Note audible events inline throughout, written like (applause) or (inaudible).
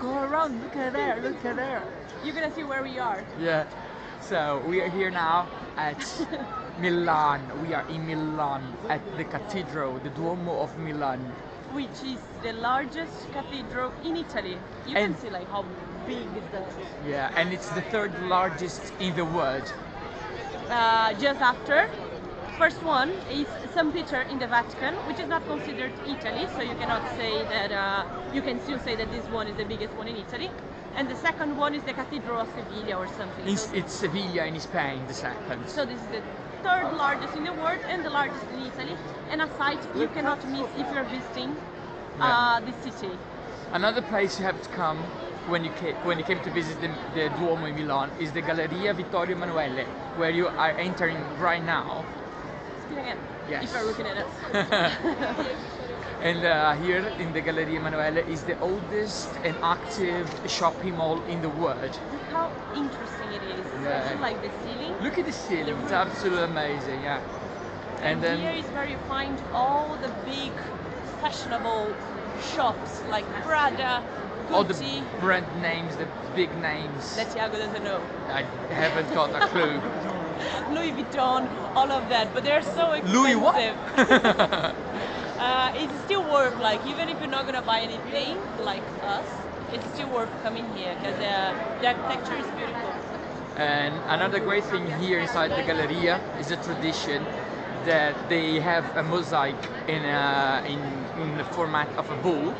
go around. Look at there. Look at there. You're gonna see where we are. Yeah. So we are here now at (laughs) Milan. We are in Milan at the cathedral, the Duomo of Milan. Which is the largest cathedral in Italy. You And- can see like how big is that. Yeah, and it's the third largest in the world. Uh, just after. First one is St. Peter in the Vatican, which is not considered Italy, so you cannot say that, uh, you can still say that this one is the biggest one in Italy. And the second one is the Cathedral of Sevilla or something. In, So- it's Sevilla in Spain, the second. So this is the third largest in the world and the largest in Italy, and a site you cannot miss if you're visiting uh, this city. Another place you have to come when you came, when you came to visit the, the Duomo in Milan is the Galleria Vittorio Emanuele, where you are entering right now. Spin Yes. if you're looking at us. (laughs) And uh, here in the Galleria Emanuele is the oldest and active shopping mall in the world. Look how interesting it is. Yeah. Especially like the ceiling. Look at the ceiling, it's absolutely amazing, yeah. And here then is where you find all the big fashionable shops like Prada, Gucci. all the brand names, the big names. that Thiago doesn't know. I haven't got a clue. (laughs) (laughs) Louis Vuitton, all of that, but they're so expensive. Louis what? (laughs) uh, it's still worth like even if you're not gonna buy anything like us, it's still worth coming here because uh, the architecture is beautiful. And another great thing here inside the Galleria is a tradition that they have a mosaic in, a, in, in the format of a bull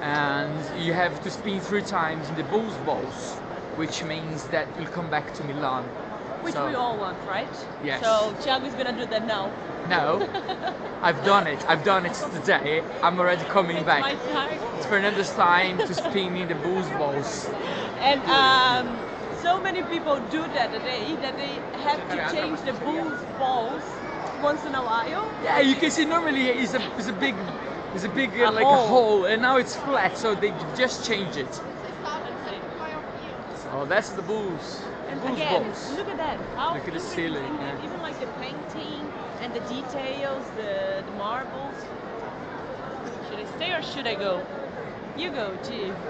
and you have to spin three times in the bull's balls which means that you'll come back to Milan. Which So- we all want, right? Yes. So Thiago's gonna do that now. No, I've done it. I've done it today. I'm already coming It's back. my time. It's Fernando's time to spin in the booze balls. And um, so many people do that today that they have to change the booze balls once in a while. Yeah, you can see normally it's a, it's a big, it's a big uh, A like hole. a hole, and now it's flat, so they just change it. Oh, that's the bulls. And bulls again, look at that. How Look at the ceiling, is yeah. Even like the painting and the details, the, the marbles. Should I stay or should I go? You go, Jee. (laughs)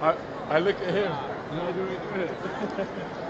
I, I look at him. (laughs) and I do it. (laughs)